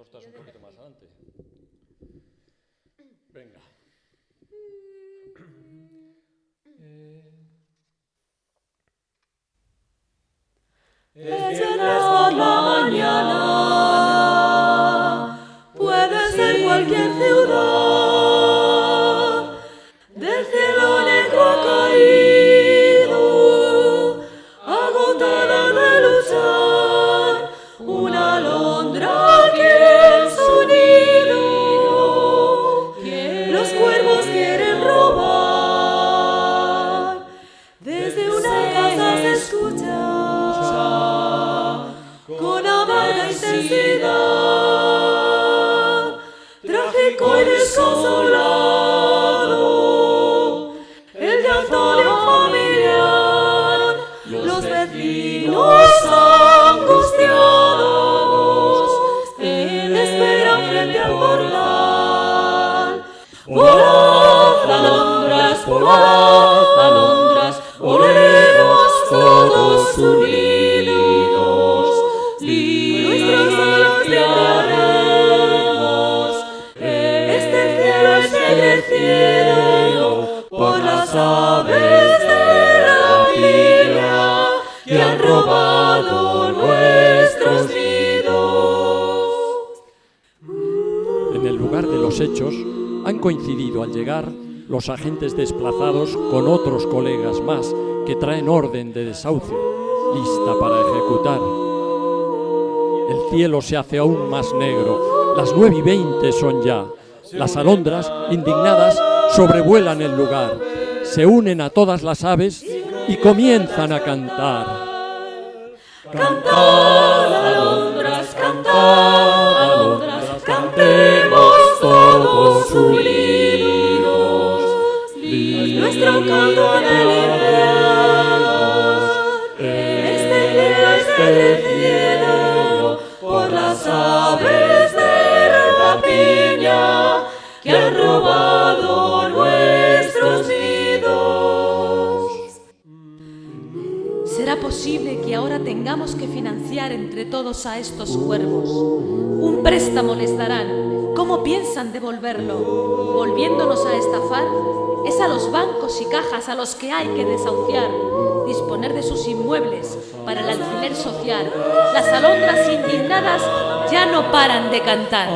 Dos estás un poquito más adelante. Venga. Es viernes por la mañana, puede ser cualquier ciudad, del cielo desconsolado, el llanto de un familiar, los vecinos angustiados, esperan frente al portal. Volad, alondras, volad, las aves de rapiña que han robado nuestros nidos. En el lugar de los hechos han coincidido al llegar los agentes desplazados con otros colegas más que traen orden de desahucio, lista para ejecutar. El cielo se hace aún más negro, las nueve y veinte son ya. Las alondras, indignadas, sobrevuelan el lugar, se unen a todas las aves y comienzan a cantar. Cantad, alondras, cantad, alondras, cantemos todos unidos. Nuestro canto invierno, este cielo es el cielo, por las aves ¿Será posible que ahora tengamos que financiar entre todos a estos cuervos? Un préstamo les darán. ¿Cómo piensan devolverlo? ¿Volviéndonos a estafar? Es a los bancos y cajas a los que hay que desahuciar, disponer de sus inmuebles para el alquiler social. Las alondras indignadas ya no paran de cantar.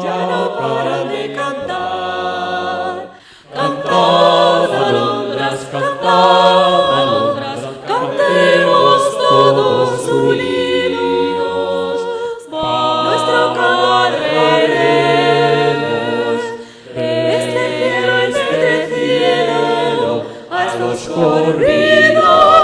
ya no paran de cantar. Cantad, alondras, cantad, Coșcorina